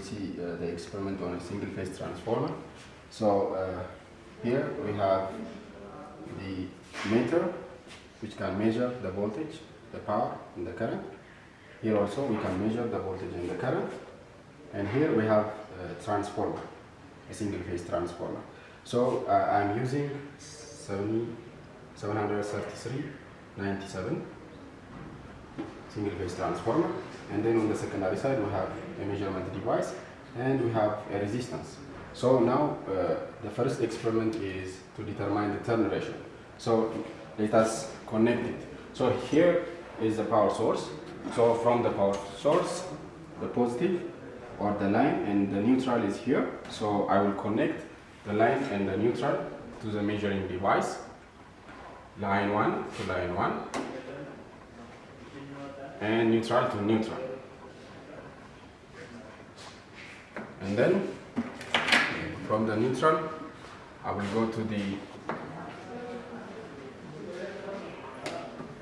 will see uh, the experiment on a single phase transformer. So uh, here we have the meter which can measure the voltage, the power and the current. Here also we can measure the voltage and the current. And here we have a transformer, a single phase transformer. So uh, I'm using 70, 733 97 single phase transformer and then on the secondary side we have a measurement device and we have a resistance. So now uh, the first experiment is to determine the turn ratio. So let us connect it. So here is the power source. So from the power source the positive or the line and the neutral is here. So I will connect the line and the neutral to the measuring device. Line 1 to line 1 and neutral to neutral. And then from the neutral I will go to the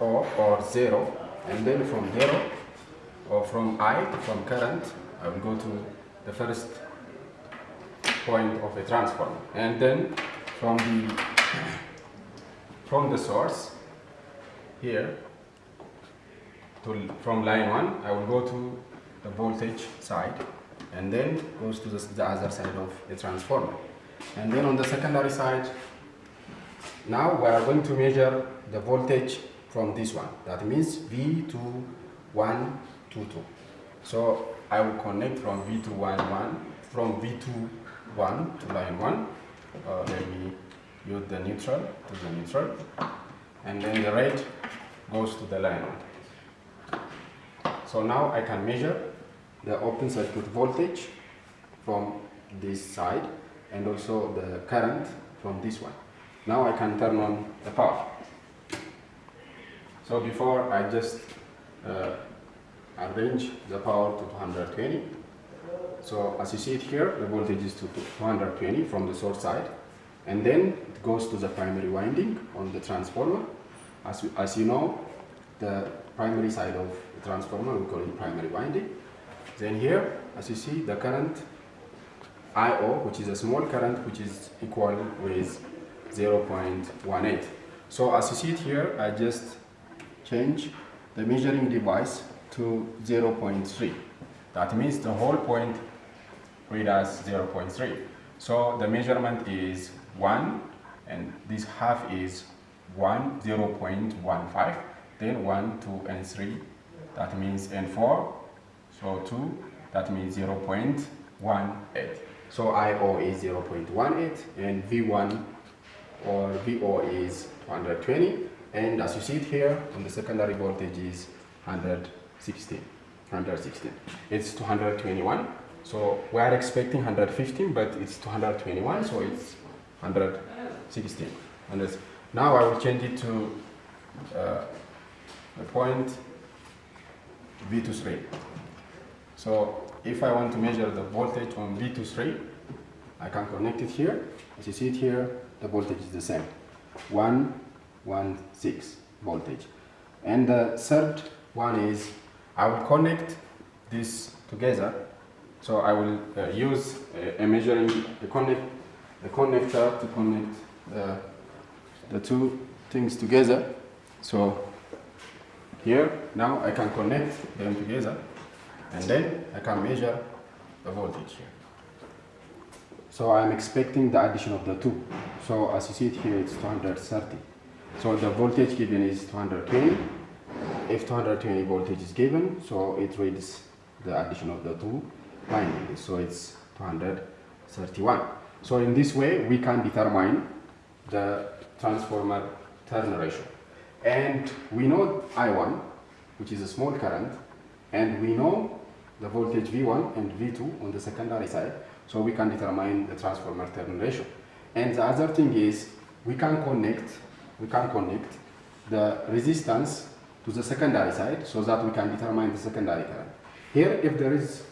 O or 0 and then from 0 or from I from current I will go to the first point of a transformer and then from the from the source here to, from line 1 I will go to the voltage side and then goes to the, the other side of the transformer. And then on the secondary side now we are going to measure the voltage from this one. That means V2122 so I will connect from V211 from V21 to line 1 uh, let me use the neutral to the neutral. And then the red goes to the line so now I can measure the open circuit voltage from this side and also the current from this one. Now I can turn on the power. So before I just uh, arrange the power to 220 so as you see it here the voltage is to 220 from the source side. And then it goes to the primary winding on the transformer. As, as you know, the primary side of transformer we call it primary winding. Then here, as you see, the current IO, which is a small current, which is equal with 0.18. So as you see it here, I just change the measuring device to 0.3. That means the whole point read as 0.3. So the measurement is 1 and this half is 1 0.15 then 1 2 and 3 that means N4, so 2 that means 0 0.18 so IO is 0 0.18 and V1 or VO is 120 and as you see it here on the secondary voltage is 116 116 it's 221 so we are expecting 115 but it's 221 so it's 116. And now I will change it to uh, the point V23. So if I want to measure the voltage on V23, I can connect it here. As you see it here, the voltage is the same. 116 voltage. And the third one is I will connect this together. So I will uh, use a, a measuring, a connect the connector to connect the, the two things together. So here, now I can connect them together and then I can measure the voltage here. So I'm expecting the addition of the two. So as you see it here, it's 230. So the voltage given is 220. If 220 voltage is given, so it reads the addition of the two windings. So it's 231. So in this way, we can determine the transformer turn ratio. And we know I1, which is a small current, and we know the voltage V1 and V2 on the secondary side, so we can determine the transformer turn ratio. And the other thing is, we can connect, we can connect the resistance to the secondary side so that we can determine the secondary current. Here, if there is,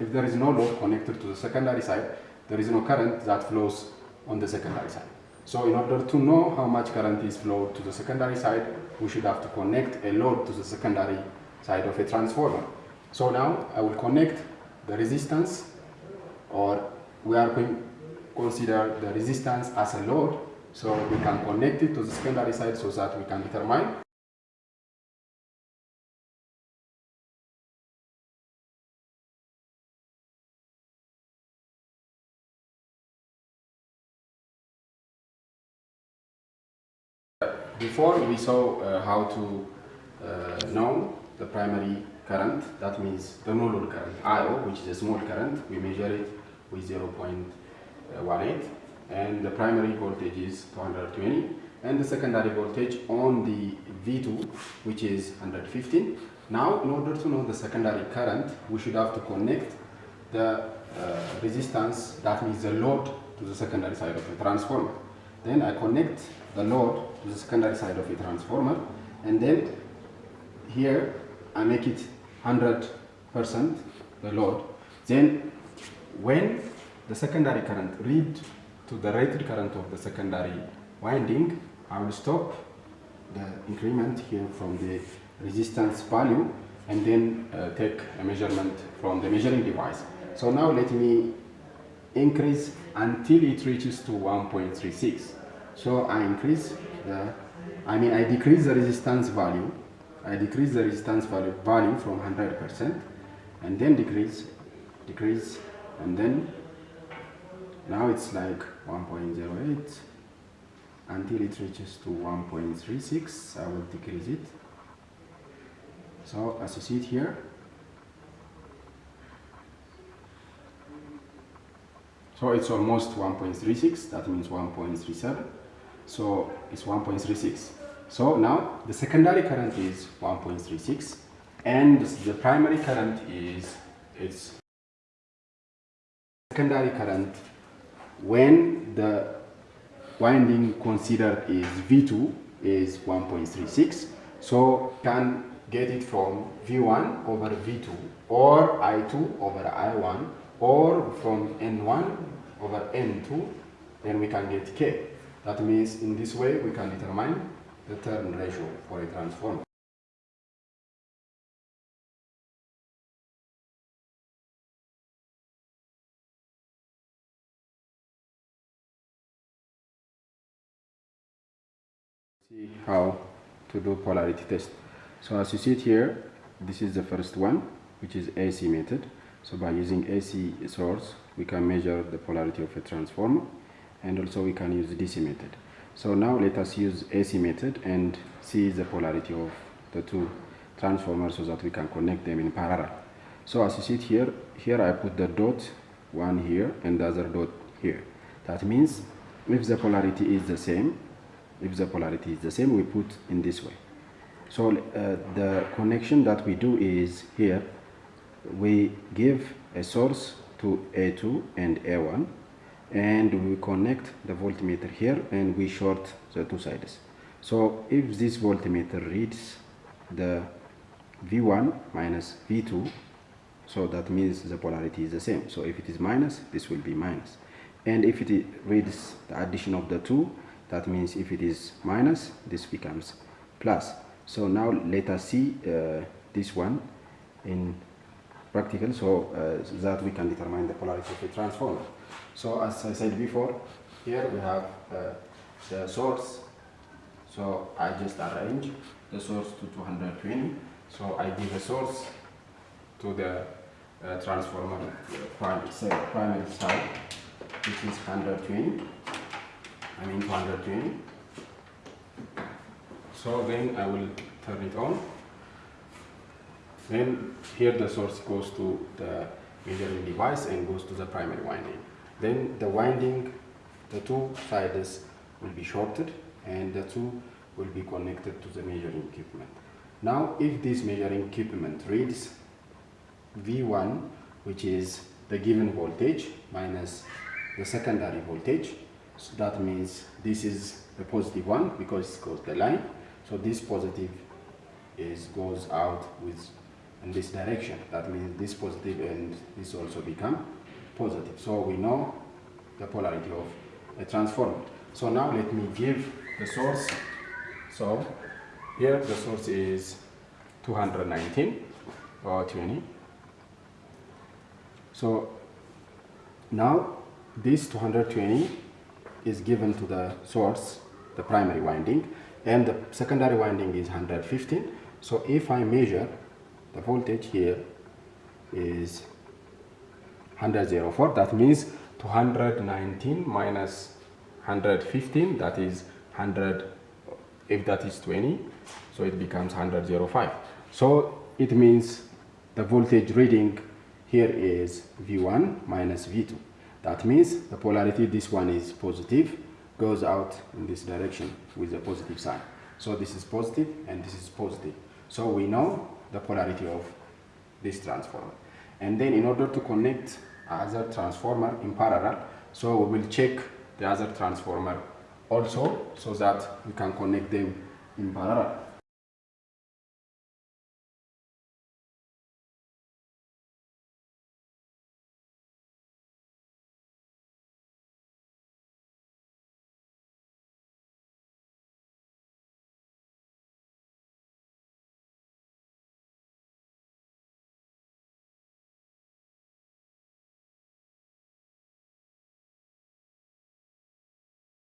if there is no load connected to the secondary side, there is no current that flows on the secondary side. So in order to know how much current is flowed to the secondary side, we should have to connect a load to the secondary side of a transformer. So now I will connect the resistance or we are going consider the resistance as a load so we can connect it to the secondary side so that we can determine Before we saw uh, how to uh, know the primary current, that means the no load current, IO, which is a small current, we measure it with 0.18 and the primary voltage is 220 and the secondary voltage on the V2 which is 115. Now in order to know the secondary current we should have to connect the uh, resistance that means the load to the secondary side of the transformer. Then I connect the load to the secondary side of a transformer and then here I make it 100% the load. Then when the secondary current read to the rated current of the secondary winding, I will stop the increment here from the resistance value and then uh, take a measurement from the measuring device. So now let me increase until it reaches to 1.36. So I increase the, I mean I decrease the resistance value, I decrease the resistance value, value from 100% and then decrease, decrease and then now it's like 1.08 until it reaches to 1.36 I will decrease it. So as you see it here so it's almost 1.36 that means 1.37 so it's 1.36 so now the secondary current is 1.36 and the primary current is its secondary current when the winding considered is V2 is 1.36 so can get it from V1 over V2 or I2 over I1 or from N1 over N2 then we can get K. That means in this way we can determine the turn ratio for a transformer. See how to do polarity test. So as you see it here this is the first one which is AC method so by using AC source we can measure the polarity of a transformer and also we can use DC method. So now let us use AC method and see the polarity of the two transformers so that we can connect them in parallel. So as you see here here I put the dot one here and the other dot here. That means if the polarity is the same if the polarity is the same we put in this way. So uh, the connection that we do is here we give a source to A2 and A1 and we connect the voltmeter here and we short the two sides. So if this voltmeter reads the V1 minus V2 so that means the polarity is the same. So if it is minus this will be minus. And if it reads the addition of the two that means if it is minus this becomes plus. So now let us see uh, this one in practical so, uh, that we can determine the polarity of a transformer. So as I said before here we have uh, the source. So I just arrange the source to 220 so I give a source to the uh, transformer primary, primary side which is 120 I mean 220 so then I will turn it on then here the source goes to the measuring device and goes to the primary winding then the winding the two sides will be shorted and the two will be connected to the measuring equipment now if this measuring equipment reads V1 which is the given voltage minus the secondary voltage so that means this is the positive one because it goes the line. So this positive is goes out with in this direction. That means this positive and this also become positive. So we know the polarity of a transformer. So now let me give the source. So here the source is 219 or 20. So Now this 220 is given to the source, the primary winding, and the secondary winding is 115. So if I measure the voltage here is 104, that means 219 minus 115, that is 100, if that is 20, so it becomes 105. So it means the voltage reading here is V1 minus V2. That means the polarity, this one is positive, goes out in this direction with the positive sign. So this is positive and this is positive. So we know the polarity of this transformer. And then in order to connect other transformer in parallel, so we will check the other transformer also so that we can connect them in parallel.